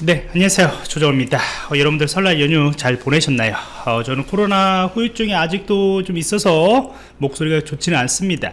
네 안녕하세요. 조정입니다. 어, 여러분들 설날 연휴 잘 보내셨나요? 어, 저는 코로나 후유증이 아직도 좀 있어서 목소리가 좋지는 않습니다.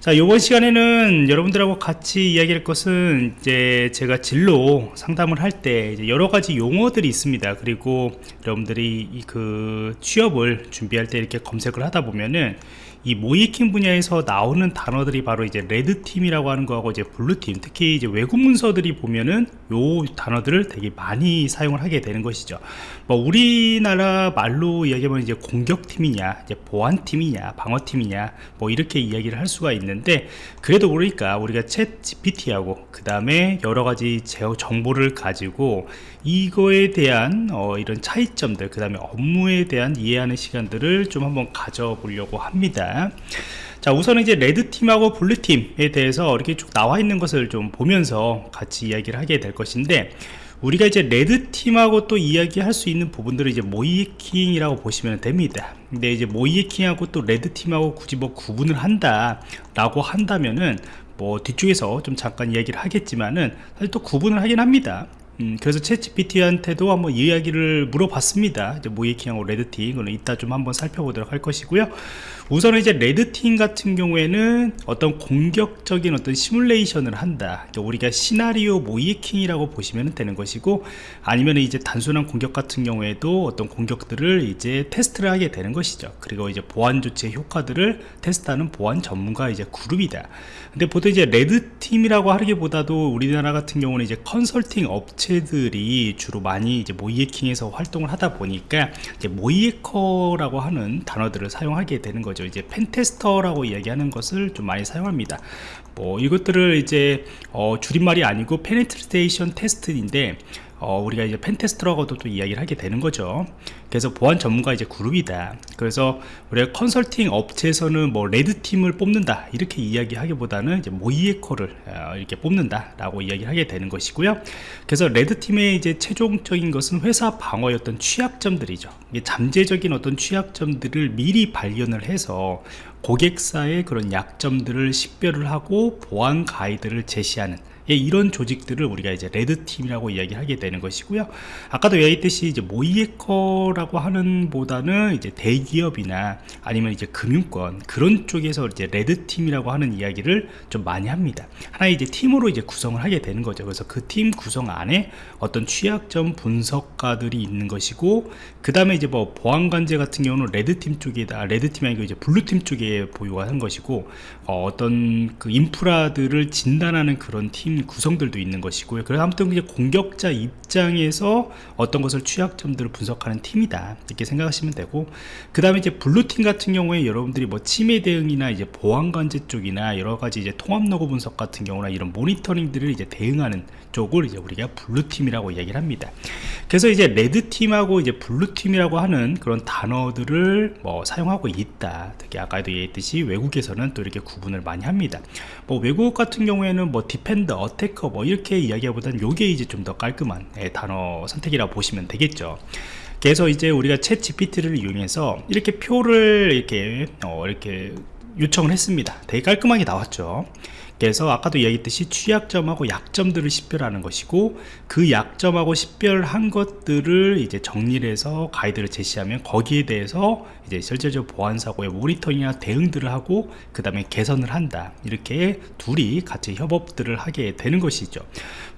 자 이번 시간에는 여러분들하고 같이 이야기할 것은 이제 제가 진로 상담을 할 때 여러 가지 용어들이 있습니다. 그리고 여러분들이 그 취업을 준비할 때 이렇게 검색을 하다 보면은 이 모의해킹 분야에서 나오는 단어들이 바로 이제 red team이라고 하는 거하고 이제 blue team 특히 이제 외국 문서들이 보면은 요 단어들을 되게 많이 사용을 하게 되는 것이죠. 뭐 우리나라 말로 이야기하면 이제 공격 팀이냐 이제 보안 팀이냐 방어 팀이냐 뭐 이렇게 이야기를 할 수가 있는데 그래도 그러니까 우리가 챗 GPT하고 그 다음에 여러 가지 정보를 가지고 이거에 대한 어, 이런 차이점들 그 다음에 업무에 대한 이해하는 시간들을 좀 한번 가져보려고 합니다. 자 우선 이제 레드팀하고 블루팀에 대해서 이렇게 쭉 나와 있는 것을 좀 보면서 같이 이야기를 하게 될 것인데 우리가 이제 레드팀하고 또 이야기할 수 있는 부분들을 이제 모이킹이라고 보시면 됩니다. 근데 이제 모이킹하고 또 레드팀하고 굳이 뭐 구분을 한다 라고 한다면은 뭐 뒤쪽에서 좀 잠깐 이야기를 하겠지만은 사실 또 구분을 하긴 합니다 음, 그래서 챗GPT한테도 한번 이야기를 물어봤습니다. 이제 모이킹하고 레드팀, 이거는 이따 좀 한번 살펴보도록 할 것이고요. 우선은 이제 레드팀 같은 경우에는 어떤 공격적인 어떤 시뮬레이션을 한다. 우리가 시나리오 모이킹이라고 보시면 되는 것이고, 아니면 이제 단순한 공격 같은 경우에도 어떤 공격들을 이제 테스트를 하게 되는 것이죠. 그리고 이제 보안 조치의 효과들을 테스트하는 보안 전문가 이제 그룹이다. 근데 보통 이제 레드팀이라고 하기보다도 우리나라 같은 경우는 이제 컨설팅 업체 업체들이 주로 많이 이제 모이에킹에서 활동을 하다 보니까 이제 모이에커라고 하는 단어들을 사용하게 되는 거죠. 이제 펜테스터라고 이야기하는 것을 좀 많이 사용합니다. 뭐 이것들을 이제 어 줄임말이 아니고 penetration test인데 어, 우리가 이제 pentest라고도 또 이야기를 하게 되는 거죠. 그래서 보안 전문가 이제 그룹이다. 그래서 우리가 컨설팅 업체에서는 뭐 red team을 뽑는다. 이렇게 이야기하기보다는 이제 모의해커를 어, 이렇게 뽑는다 라고 이야기를 하게 되는 것이고요. 그래서 red team의 이제 최종적인 것은 회사 방어의 어떤 취약점들이죠. 잠재적인 어떤 취약점들을 미리 발견을 해서 고객사의 그런 약점들을 식별을 하고 보안 가이드를 제시하는 예, 이런 조직들을 우리가 이제 레드팀이라고 이야기하게 되는 것이고요. 아까도 얘기했듯이 이제 모이에커라고 하는 보다는 이제 대기업이나 아니면 이제 금융권 그런 쪽에서 이제 레드팀이라고 하는 이야기를 좀 많이 합니다. 하나의 이제 팀으로 이제 구성을 하게 되는 거죠. 그래서 그 팀 구성 안에 어떤 취약점 분석가들이 있는 것이고 그 다음에 이제 뭐 보안관제 같은 경우는 red team 쪽에다 red team이 아니고 이제 blue team 쪽에 보유가 한 것이고 어, 어떤 그 인프라들을 진단하는 그런 팀팀 구성들도 있는 것이고요. 그래서 아무튼 이제 공격자 입장에서 어떤 것을 취약점들을 분석하는 팀이다 이렇게 생각하시면 되고 그 다음에 이제 blue team 같은 경우에 여러분들이 뭐 침해 대응이나 이제 보안 관제 쪽이나 여러 가지 이제 통합 로그 분석 같은 경우나 이런 모니터링들을 이제 대응하는 쪽을 이제 우리가 blue team이라고 얘기를 합니다. 그래서 이제 red team하고 이제 blue team이라고 하는 그런 단어들을 뭐 사용하고 있다. 특히 아까도 얘기했듯이 외국에서는 또 이렇게 구분을 많이 합니다. 뭐 외국 같은 경우에는 뭐 defender attacker 뭐 이렇게 이야기하보다는 요게 이제 좀 더 깔끔한 예, 단어 선택이라고 보시면 되겠죠. 그래서 이제 우리가 ChatGPT를 이용해서 이렇게 표를 이렇게 어, 이렇게 요청을 했습니다. 되게 깔끔하게 나왔죠 그래서 아까도 얘기했듯이 취약점하고 약점들을 식별하는 것이고 그 약점하고 식별한 것들을 이제 정리를 해서 가이드를 제시하면 거기에 대해서 이제 실제적 보안 사고의 모니터링이나 대응들을 하고 그 다음에 개선을 한다. 이렇게 둘이 같이 협업들을 하게 되는 것이죠.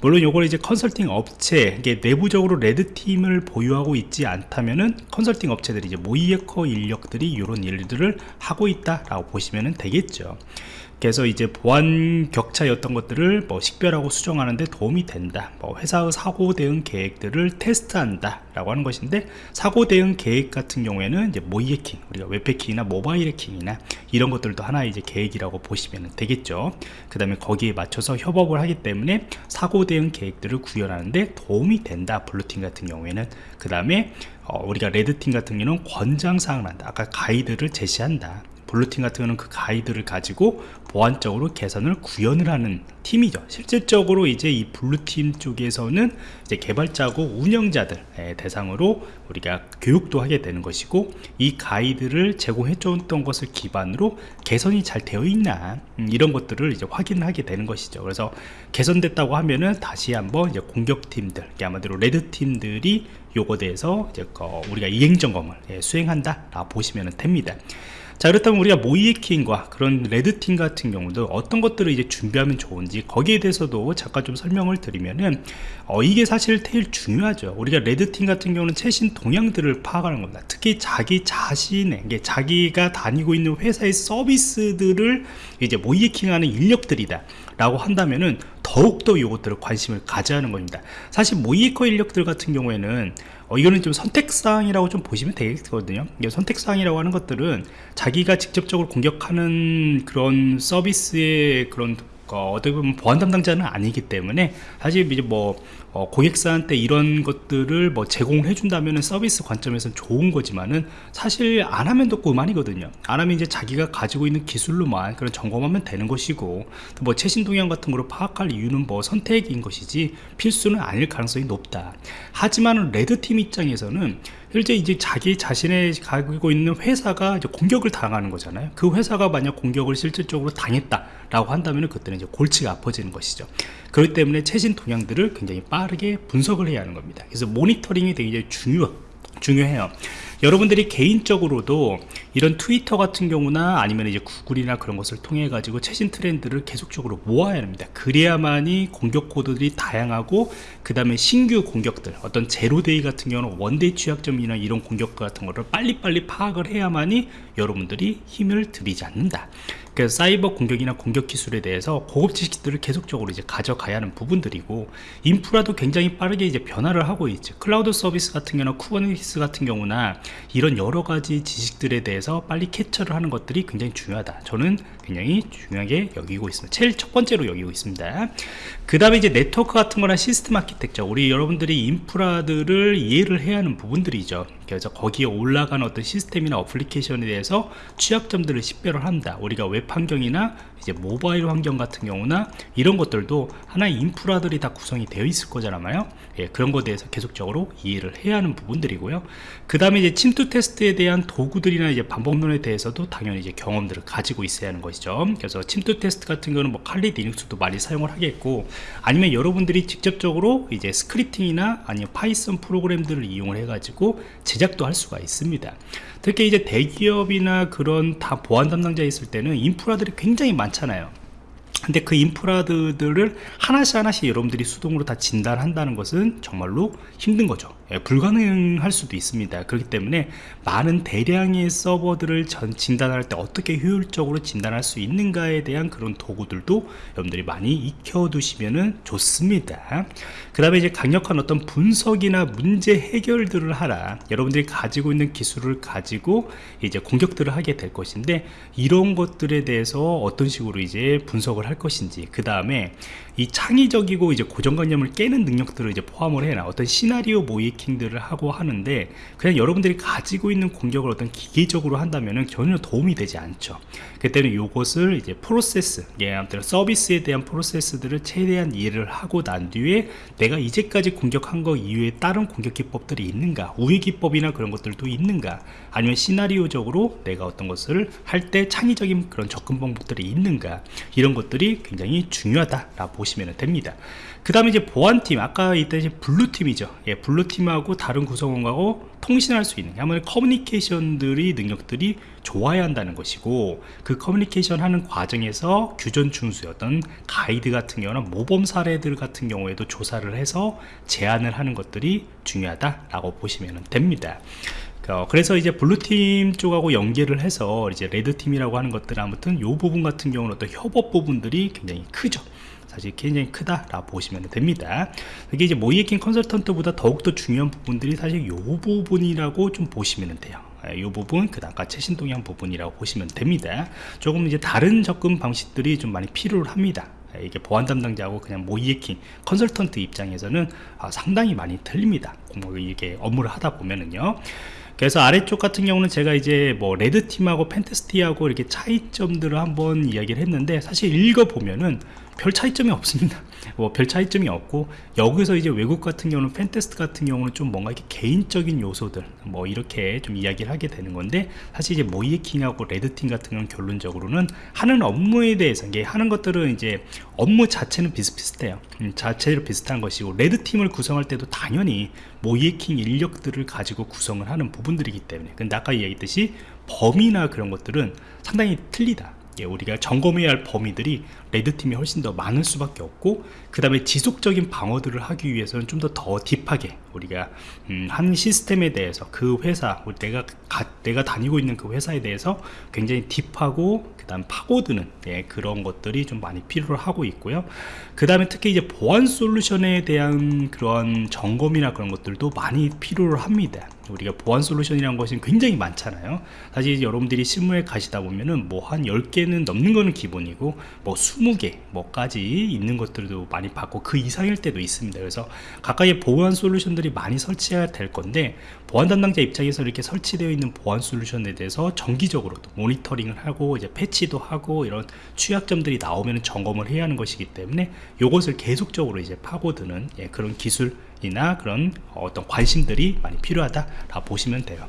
물론 요걸 이제 컨설팅 업체 이게 내부적으로 레드팀을 보유하고 있지 않다면은 컨설팅 업체들이 이제 모이에커 인력들이 이런 일들을 하고 있다라고 보시면 되겠죠 그래서 이제 보안 격차였던 것들을 뭐 식별하고 수정하는 데 도움이 된다. 뭐 회사의 사고 대응 계획들을 테스트한다 라고 하는 것인데 사고 대응 계획 같은 경우에는 이제 모의 해킹 우리가 웹 해킹이나 모바일 해킹이나 이런 것들도 하나의 이제 계획이라고 보시면 되겠죠. 그 다음에 거기에 맞춰서 협업을 하기 때문에 사고 대응 계획들을 구현하는데 도움이 된다. blue team 같은 경우에는. 그 다음에 어, 우리가 red team 같은 경우는 권장사항을 한다. 아까 가이드를 제시한다 blue team 같은 경우는 그 가이드를 가지고 보안적으로 개선을 구현을 하는 팀이죠. 실질적으로 이제 이 블루팀 쪽에서는 이제 개발자고 운영자들 예, 대상으로 우리가 교육도 하게 되는 것이고 이 가이드를 제공해 줬던 것을 기반으로 개선이 잘 되어 있나 음, 이런 것들을 이제 확인하게 되는 것이죠. 그래서 개선됐다고 하면은 다시 한번 이제 공격팀들 아마도 레드팀들이 요거 대해서 이제 우리가 이행 점검을 예, 수행한다 라 보시면 됩니다 자 그렇다면 우리가 모이에킹과 그런 레드팀 같은 경우도 어떤 것들을 이제 준비하면 좋은지 거기에 대해서도 잠깐 좀 설명을 드리면은 어, 이게 사실 제일 중요하죠. 우리가 레드팀 같은 경우는 최신 동향들을 파악하는 겁니다. 특히 자기 자신의 자기가 다니고 있는 회사의 서비스들을 이제 모이에킹하는 인력들이다 라고 한다면은 더욱더 이것들을 관심을 가져야 하는 겁니다. 사실 모이에커 인력들 같은 경우에는 어, 이거는 좀 선택사항이라고 좀 보시면 되겠거든요. 선택사항이라고 하는 것들은 자기가 직접적으로 공격하는 그런 서비스의 그런 어, 어떻게 보면 보안 담당자는 아니기 때문에 사실 이제 뭐 어, 고객사한테 이런 것들을 뭐 제공해 준다면 서비스 관점에서는 좋은 거지만은 사실 안 하면 또 그만이거든요. 안 하면 이제 자기가 가지고 있는 기술로만 그런 점검하면 되는 것이고 뭐 최신 동향 같은 거로 파악할 이유는 뭐 선택인 것이지 필수는 아닐 가능성이 높다. 하지만 레드팀 입장에서는 실제 이제 자기 자신의 가지고 있는 회사가 이제 공격을 당하는 거잖아요. 그 회사가 만약 공격을 실질적으로 당했다 라고 한다면 그때는 이제 골치가 아파지는 것이죠. 그렇기 때문에 최신 동향들을 굉장히 빠르게 분석을 해야 하는 겁니다. 그래서 모니터링이 되게 중요, 중요해요 여러분들이 개인적으로도 이런 트위터 같은 경우나 아니면 이제 구글이나 그런 것을 통해 가지고 최신 트렌드를 계속적으로 모아야 합니다. 그래야만이 공격 코드들이 다양하고 그 다음에 신규 공격들 어떤 zero-day 같은 경우는 one-day 취약점이나 이런 공격 같은 거를 빨리빨리 파악을 해야만이 여러분들이 힘을 들이지 않는다 그래서 사이버 공격이나 공격 기술에 대해서 고급 지식들을 계속적으로 이제 가져가야 하는 부분들이고 인프라도 굉장히 빠르게 이제 변화를 하고 있죠 클라우드 서비스 같은 경우나 Kubernetes 같은 경우나 이런 여러 가지 지식들에 대해서 빨리 캡처를 하는 것들이 굉장히 중요하다. 저는 굉장히 중요하게 여기고 있습니다. 제일 첫 번째로 여기고 있습니다. 그 다음에 이제 네트워크 같은 거나 시스템 아키텍처. 우리 여러분들이 인프라들을 이해를 해야 하는 부분들이죠. 그래서 거기에 올라가는 어떤 시스템이나 어플리케이션에 대해서 취약점들을 식별을 한다. 우리가 웹 환경이나 이제 모바일 환경 같은 경우나 이런 것들도 하나의 인프라들이 다 구성이 되어 있을 거잖아요. 예, 그런 것에 대해서 계속적으로 이해를 해야 하는 부분들이고요. 그 다음에 이제 침투 테스트에 대한 도구들이나 이제 방법론에 대해서도 당연히 이제 경험들을 가지고 있어야 하는 것이죠. 그래서 침투 테스트 같은 경우는 뭐 칼리 리눅스도 많이 사용을 하겠고 아니면 여러분들이 직접적으로 이제 scripting이나 아니면 Python 프로그램들을 이용을 해 가지고 제작도 할 수가 있습니다. 특히 이제 대기업이나 그런 다 보안 담당자 있을 때는 인프라들이 굉장히 많 잖아요. 근데 그 인프라들을 하나씩 하나씩 여러분들이 수동으로 다 진단한다는 것은 정말로 힘든 거죠. 예, 불가능할 수도 있습니다. 그렇기 때문에 많은 대량의 서버들을 전 진단할 때 어떻게 효율적으로 진단할 수 있는가에 대한 그런 도구들도 여러분들이 많이 익혀 두시면 좋습니다. 그 다음에 이제 강력한 어떤 분석이나 문제 해결들을 하라. 여러분들이 가지고 있는 기술을 가지고 이제 공격들을 하게 될 것인데 이런 것들에 대해서 어떤 식으로 이제 분석을 할 것인지 그 다음에 이 창의적이고 이제 고정관념을 깨는 능력들을 이제 포함을 해놔 어떤 시나리오 모 이킹들을 하고 하는데 그냥 여러분들이 가지고 있는 공격을 어떤 기계적으로 한다면은 전혀 도움이 되지 않죠. 그때는 이것을 이제 프로세스 예, 아무튼 서비스에 대한 프로세스들을 최대한 이해를 하고 난 뒤에 내가 이제까지 공격한 거 이외에 다른 공격 기법들이 있는가 우회 기법이나 그런 것들도 있는가 아니면 시나리오적으로 내가 어떤 것을 할 때 창의적인 그런 접근 방법들이 있는가 이런 것들이 굉장히 중요하다라고 보시면 됩니다. 그 다음에 이제 보안팀 아까 이제 blue team이죠. 예, blue team 하고 다른 구성원하고 통신할 수 있는 아무래도 커뮤니케이션들이 능력들이 좋아야 한다는 것이고 그 커뮤니케이션 하는 과정에서 규전 어떤 가이드 같은 경우는 모범 사례들 같은 경우에도 조사를 해서 제안을 하는 것들이 중요하다라고 보시면 됩니다. 어, 그래서 이제 블루팀 쪽하고 연계를 해서 이제 레드팀이라고 하는 것들 아무튼 이 부분 같은 경우는 어떤 협업 부분들이 굉장히 크죠. 사실 굉장히 크다라고 보시면 됩니다. 이게 이제 모이에킹 컨설턴트보다 더욱더 중요한 부분들이 사실 이 부분이라고 좀 보시면 돼요. 이 예, 부분 그 다음과 최신 동향 부분이라고 보시면 됩니다. 조금 이제 다른 접근 방식들이 좀 많이 필요합니다. 예, 이게 보안 담당자하고 그냥 모의해킹 컨설턴트 입장에서는 아, 상당히 많이 틀립니다. 이게 업무를 하다 보면은요 그래서 아래쪽 같은 경우는 제가 이제 뭐 red team하고 pentest하고 이렇게 차이점들을 한번 이야기를 했는데 사실 읽어보면은 별 차이점이 없습니다. 뭐 별 차이점이 없고 여기서 이제 외국 같은 경우는 pentest 같은 경우는 좀 뭔가 이렇게 개인적인 요소들 뭐 이렇게 좀 이야기를 하게 되는 건데 사실 이제 모의해킹하고 red team 같은 경우는 결론적으로는 하는 업무에 대해서 이게 하는 것들은 이제 업무 자체는 비슷비슷해요. 음, 자체로 비슷한 것이고 레드팀을 구성할 때도 당연히 모이에킹 인력들을 가지고 구성을 하는 부분들이기 때문에. 근데 아까 이야기했듯이 범위나 그런 것들은 상당히 틀리다 예, 우리가 점검해야 할 범위들이 레드팀이 훨씬 더 많을 수밖에 없고 그 다음에 지속적인 방어들을 하기 위해서는 좀 더 더 딥하게 우리가 음, 한 시스템에 대해서 그 회사 내가 가, 내가 다니고 있는 그 회사에 대해서 굉장히 딥하고 그 다음 파고드는 예, 그런 것들이 좀 많이 필요로 하고 있고요. 그 다음에 특히 이제 보안 솔루션에 대한 그런 점검이나 그런 것들도 많이 필요로 합니다 우리가 보안 솔루션이라는 것이 굉장히 많잖아요. 사실 여러분들이 실무에 가시다 보면은 뭐 한 10개는 넘는 거는 기본이고 뭐 20개 뭐까지 있는 것들도 많이 받고 그 이상일 때도 있습니다. 그래서 가까이 보안 솔루션들이 많이 설치해야 될 건데 보안 담당자 입장에서 이렇게 설치되어 있는 보안 솔루션에 대해서 정기적으로도 모니터링을 하고 이제 패치도 하고 이런 취약점들이 나오면 점검을 해야 하는 것이기 때문에 이것을 계속적으로 이제 파고드는 예, 그런 기술 이나 그런 어떤 관심들이 많이 필요하다 라고 보시면 돼요.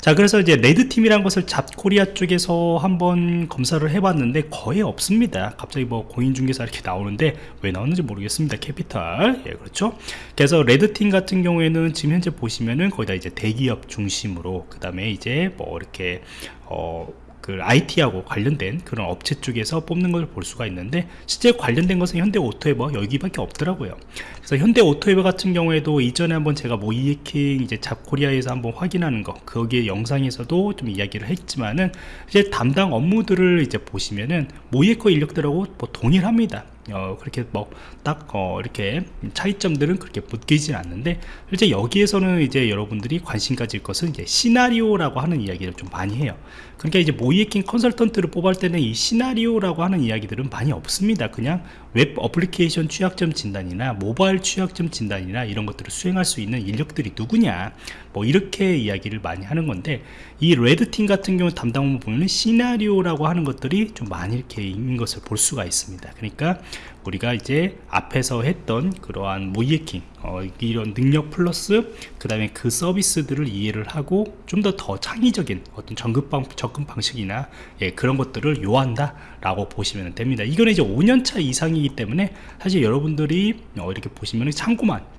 자 그래서 이제 red team이란 것을 잡코리아 쪽에서 한번 검사를 해봤는데 거의 없습니다. 갑자기 뭐 공인중개사 이렇게 나오는데 왜 나오는지 모르겠습니다 캐피탈. 예 그렇죠? 그래서 red team 같은 경우에는 지금 현재 보시면은 거의 다 이제 대기업 중심으로 그 다음에 이제 뭐 이렇게 어 그 IT하고 관련된 그런 업체 쪽에서 뽑는 걸 볼 수가 있는데 실제 관련된 것은 현대 오토에버 여기밖에 없더라고요. 그래서 현대 오토에버 같은 경우에도 이전에 한번 제가 모의해킹 이제 잡코리아에서 한번 확인하는 거 거기에 영상에서도 좀 이야기를 했지만은 이제 담당 업무들을 이제 보시면은 모의해커 인력들하고 뭐 동일합니다 어, 그렇게 뭐 딱 어, 이렇게 차이점들은 그렇게 붙기진 않는데 실제 여기에서는 이제 여러분들이 관심 가질 것은 이제 시나리오라고 하는 이야기를 좀 많이 해요. 그러니까 이제 모의해킹 컨설턴트를 뽑을 때는 이 시나리오라고 하는 이야기들은 많이 없습니다. 그냥 웹 어플리케이션 취약점 진단이나 모바일 취약점 진단이나 이런 것들을 수행할 수 있는 인력들이 누구냐? 뭐 이렇게 이야기를 많이 하는 건데 이 red team 같은 경우 담당 업무 보면 시나리오라고 하는 것들이 좀 많이 이렇게 있는 것을 볼 수가 있습니다. 그러니까 우리가 이제 앞에서 했던 그러한 모이에킹 어, 이런 능력 플러스 그 다음에 그 서비스들을 이해를 하고 좀 더더 창의적인 어떤 접근, 방, 접근 방식이나 예, 그런 것들을 요한다 라고 보시면 됩니다. 이거는 이제 5년차 이상이기 때문에 사실 여러분들이 어, 이렇게 보시면 참고만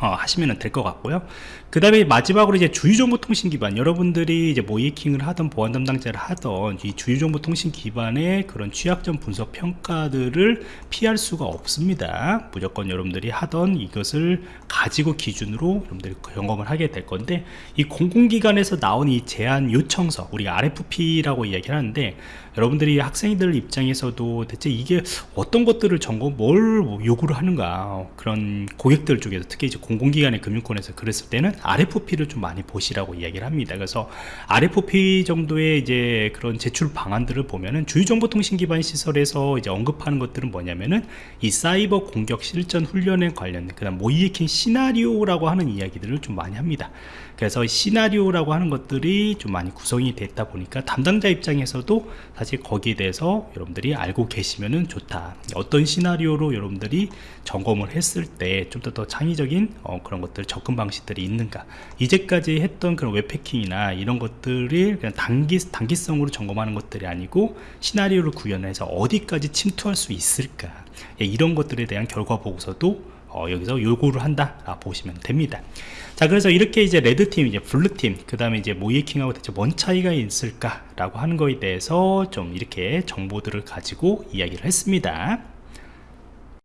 어, 하시면 될 것 같고요. 그 다음에 마지막으로 이제 주유정보통신 기반. 여러분들이 이제 모이킹을 하던 보안 담당자를 하던 이 주유정보통신 기반의 그런 취약점 분석 평가들을 피할 수가 없습니다. 무조건 여러분들이 하던 이것을 가지고 기준으로 여러분들이 점검을 하게 될 건데 이 공공기관에서 나온 이 제안 요청서 우리가 RFP라고 이야기를 하는데 여러분들이 학생들 입장에서도 대체 이게 어떤 것들을 점검 뭘 요구를 하는가 그런 고객들 쪽에서 특히 이제 공공기관의 금융권에서 그랬을 때는 RFP를 좀 많이 보시라고 이야기를 합니다. 그래서 RFP 정도의 이제 그런 제출 방안들을 보면은 주유정보통신 기반 시설에서 이제 언급하는 것들은 뭐냐면은 이 사이버 공격 실전 훈련에 관련된 그다음 모이에킹 시나리오라고 하는 이야기들을 좀 많이 합니다. 그래서 시나리오라고 하는 것들이 좀 많이 구성이 됐다 보니까 담당자 입장에서도 사실 거기에 대해서 여러분들이 알고 계시면은 좋다. 어떤 시나리오로 여러분들이 점검을 했을 때 좀 더더 창의적인 어, 그런 것들 접근 방식들이 있는가. 이제까지 했던 그런 웹패킹이나 이런 것들이 그냥 단기 단기성으로 점검하는 것들이 아니고 시나리오를 구현해서 어디까지 침투할 수 있을까. 예, 이런 것들에 대한 결과 보고서도 어, 여기서 요구를 한다 라 보시면 됩니다 자 그래서 이렇게 이제 레드팀 이제 블루팀 그 다음에 이제 모이킹하고 대체 뭔 차이가 있을까 라고 하는 거에 대해서 좀 이렇게 정보들을 가지고 이야기를 했습니다